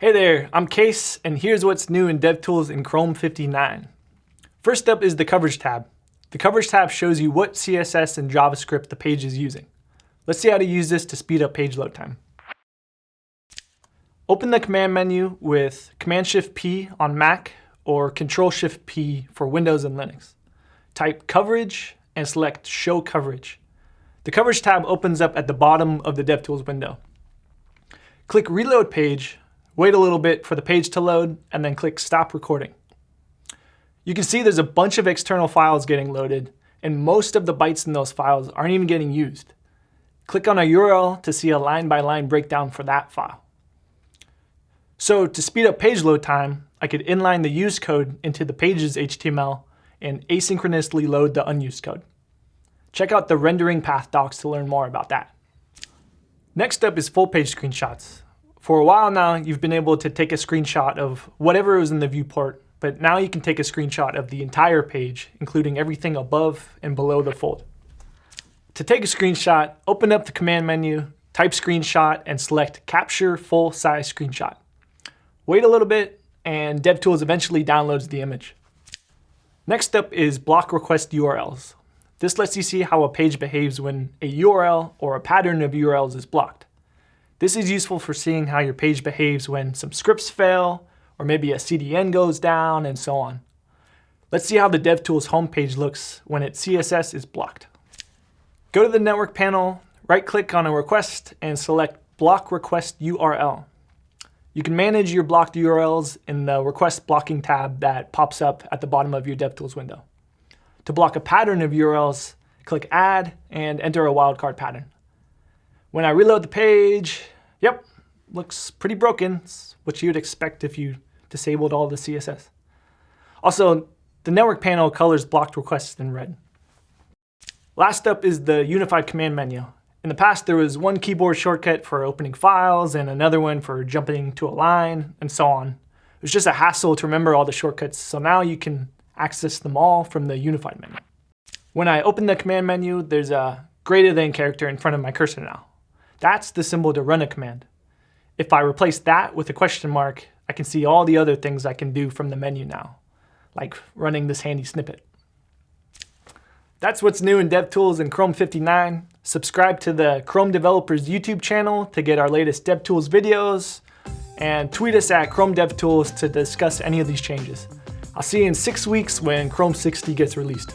Hey there, I'm Kayce, and here's what's new in DevTools in Chrome 59. First up is the Coverage tab. The Coverage tab shows you what CSS and JavaScript the page is using. Let's see how to use this to speed up page load time. Open the command menu with Command-Shift-P on Mac or Control-Shift-P for Windows and Linux. Type Coverage and select Show Coverage. The Coverage tab opens up at the bottom of the DevTools window. Click Reload Page Wait a little bit for the page to load, and then click Stop Recording. You can see there's a bunch of external files getting loaded, and most of the bytes in those files aren't even getting used. Click on a URL to see a line-by-line -line breakdown for that file. So to speed up page load time, I could inline the used code into the page's HTML and asynchronously load the unused code. Check out the rendering path docs to learn more about that. Next up is full page screenshots. For a while now, you've been able to take a screenshot of whatever was in the viewport, but now you can take a screenshot of the entire page, including everything above and below the fold. To take a screenshot, open up the command menu, type screenshot, and select Capture Full Size Screenshot. Wait a little bit, and DevTools eventually downloads the image. Next up is block request URLs. This lets you see how a page behaves when a URL or a pattern of URLs is blocked. This is useful for seeing how your page behaves when some scripts fail, or maybe a CDN goes down, and so on. Let's see how the DevTools homepage looks when its CSS is blocked. Go to the network panel, right-click on a request, and select Block Request URL. You can manage your blocked URLs in the Request Blocking tab that pops up at the bottom of your DevTools window. To block a pattern of URLs, click Add and enter a wildcard pattern. When I reload the page, yep, looks pretty broken. It's what you'd expect if you disabled all the CSS. Also, the network panel colors blocked requests in red. Last up is the unified command menu. In the past, there was one keyboard shortcut for opening files and another one for jumping to a line and so on. It was just a hassle to remember all the shortcuts, so now you can access them all from the unified menu. When I open the command menu, there's a greater than character in front of my cursor now. That's the symbol to run a command. If I replace that with a question mark, I can see all the other things I can do from the menu now, like running this handy snippet. That's what's new in DevTools in Chrome 59. Subscribe to the Chrome Developers YouTube channel to get our latest DevTools videos, and tweet us at Chrome DevTools to discuss any of these changes. I'll see you in six weeks when Chrome 60 gets released.